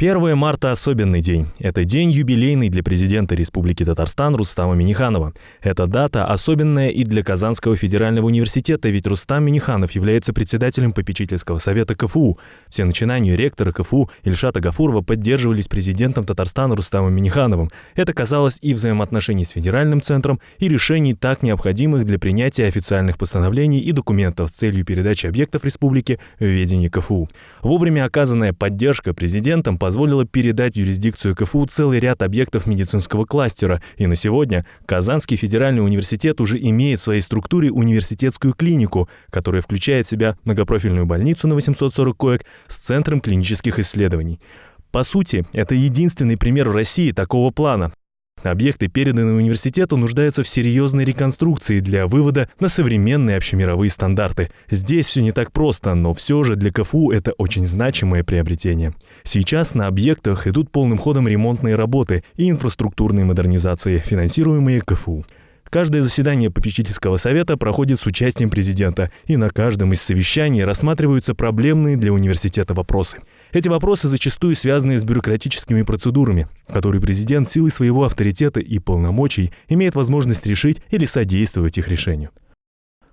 1 марта – особенный день. Это день юбилейный для президента Республики Татарстан Рустама Миниханова. Эта дата особенная и для Казанского федерального университета, ведь Рустам Миниханов является председателем попечительского совета КФУ. Все начинания ректора КФУ Ильшата Гафурова поддерживались президентом Татарстана Рустамом Минихановым. Это казалось и взаимоотношений с федеральным центром, и решений, так необходимых для принятия официальных постановлений и документов с целью передачи объектов республики в ведение КФУ. Вовремя оказанная поддержка президентом по позволила передать юрисдикцию КФУ целый ряд объектов медицинского кластера, и на сегодня Казанский федеральный университет уже имеет в своей структуре университетскую клинику, которая включает в себя многопрофильную больницу на 840 коек с Центром клинических исследований. По сути, это единственный пример в России такого плана. Объекты, переданные университету, нуждаются в серьезной реконструкции для вывода на современные общемировые стандарты. Здесь все не так просто, но все же для КФУ это очень значимое приобретение. Сейчас на объектах идут полным ходом ремонтные работы и инфраструктурные модернизации, финансируемые КФУ. Каждое заседание попечительского совета проходит с участием президента, и на каждом из совещаний рассматриваются проблемные для университета вопросы. Эти вопросы зачастую связаны с бюрократическими процедурами, которые президент силой своего авторитета и полномочий имеет возможность решить или содействовать их решению.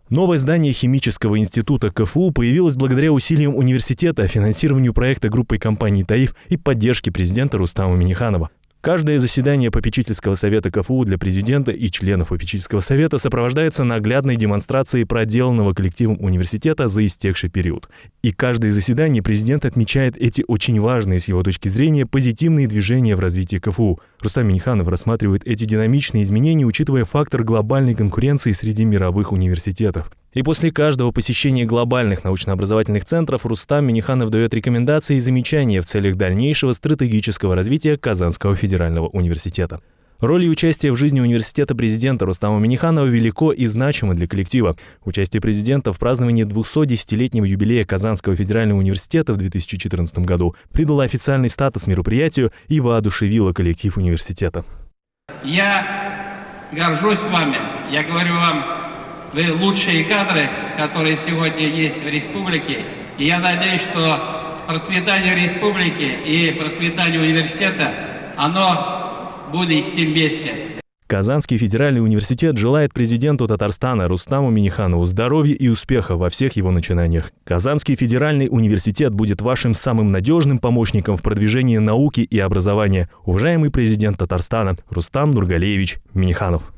Новое здание Химического института КФУ появилось благодаря усилиям университета, финансированию проекта группой компаний «Таиф» и поддержке президента Рустама Миниханова. Каждое заседание попечительского совета КФУ для президента и членов попечительского совета сопровождается наглядной демонстрацией проделанного коллективом университета за истекший период. И каждое заседание президент отмечает эти очень важные с его точки зрения позитивные движения в развитии КФУ. Рустам Миниханов рассматривает эти динамичные изменения, учитывая фактор глобальной конкуренции среди мировых университетов. И после каждого посещения глобальных научно-образовательных центров Рустам Миниханов дает рекомендации и замечания в целях дальнейшего стратегического развития Казанского федерального университета. Роль и участие в жизни университета президента Рустама Миниханова велико и значимо для коллектива. Участие президента в праздновании 210-летнего юбилея Казанского федерального университета в 2014 году придало официальный статус мероприятию и воодушевило коллектив университета. Я горжусь вами. Я говорю вам вы лучшие кадры, которые сегодня есть в республике. И я надеюсь, что процветание республики и процветание университета, оно будет идти вместе. Казанский федеральный университет желает президенту Татарстана Рустаму Миниханову здоровья и успеха во всех его начинаниях. Казанский федеральный университет будет вашим самым надежным помощником в продвижении науки и образования. Уважаемый президент Татарстана Рустам Нургалеевич Миниханов.